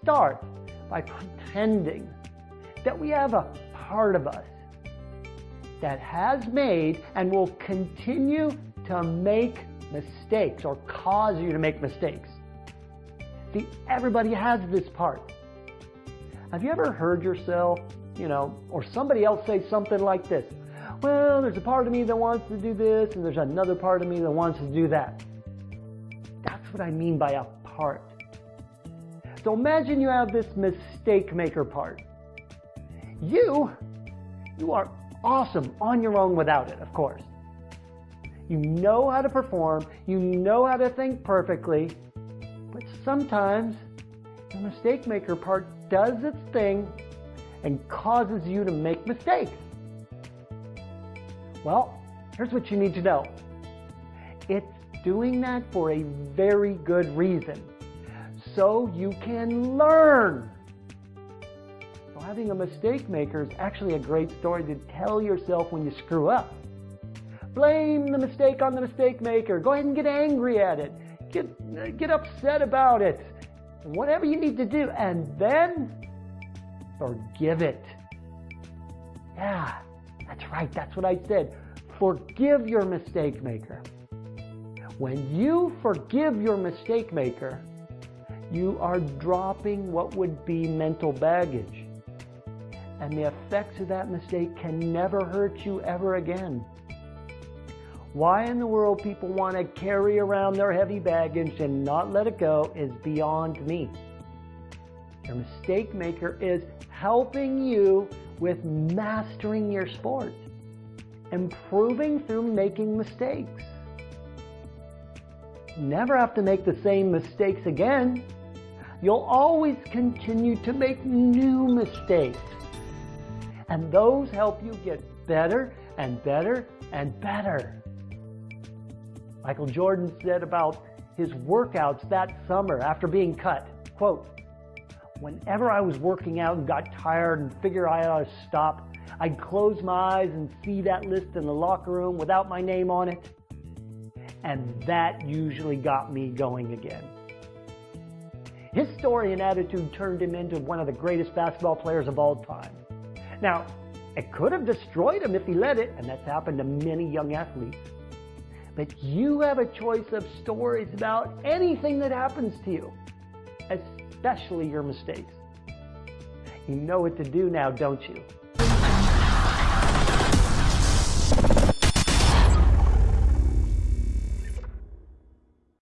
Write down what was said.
start by pretending that we have a part of us that has made and will continue to make mistakes or cause you to make mistakes. See, everybody has this part. Have you ever heard yourself, you know, or somebody else say something like this? Well, there's a part of me that wants to do this, and there's another part of me that wants to do that. That's what I mean by a part. So imagine you have this mistake maker part. You, you are awesome on your own without it, of course. You know how to perform, you know how to think perfectly, but sometimes the mistake maker part does its thing and causes you to make mistakes. Well, here's what you need to know. It's doing that for a very good reason. So you can learn. So having a mistake maker is actually a great story to tell yourself when you screw up. Blame the mistake on the mistake maker. Go ahead and get angry at it. Get, get upset about it. Whatever you need to do. And then forgive it. Yeah, that's right. That's what I said. Forgive your mistake maker. When you forgive your mistake maker, you are dropping what would be mental baggage. And the effects of that mistake can never hurt you ever again. Why in the world people want to carry around their heavy baggage and not let it go is beyond me. Your mistake maker is helping you with mastering your sport, improving through making mistakes. Never have to make the same mistakes again. You'll always continue to make new mistakes. And those help you get better and better and better. Michael Jordan said about his workouts that summer after being cut, quote, whenever I was working out and got tired and figured I ought to stop, I'd close my eyes and see that list in the locker room without my name on it. And that usually got me going again. His story and attitude turned him into one of the greatest basketball players of all time. Now, it could have destroyed him if he let it, and that's happened to many young athletes. But you have a choice of stories about anything that happens to you, especially your mistakes. You know what to do now, don't you?